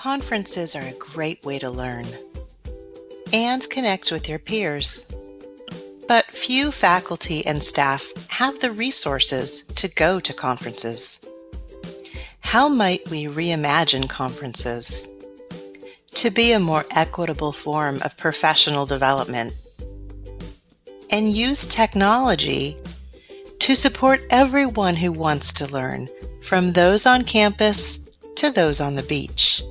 Conferences are a great way to learn and connect with your peers. But few faculty and staff have the resources to go to conferences. How might we reimagine conferences to be a more equitable form of professional development and use technology to support everyone who wants to learn, from those on campus to those on the beach?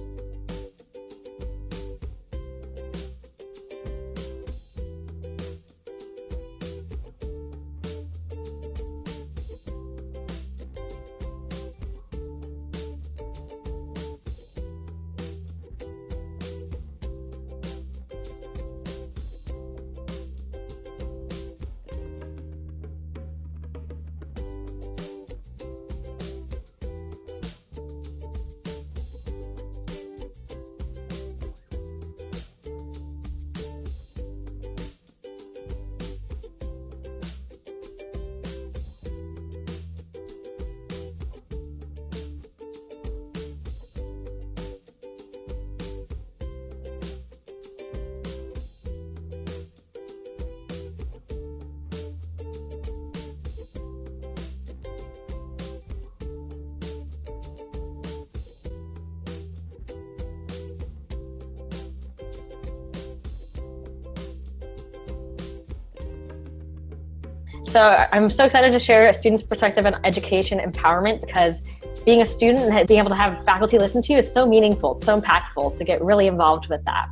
So I'm so excited to share a students' perspective on education empowerment because being a student and being able to have faculty listen to you is so meaningful, it's so impactful to get really involved with that.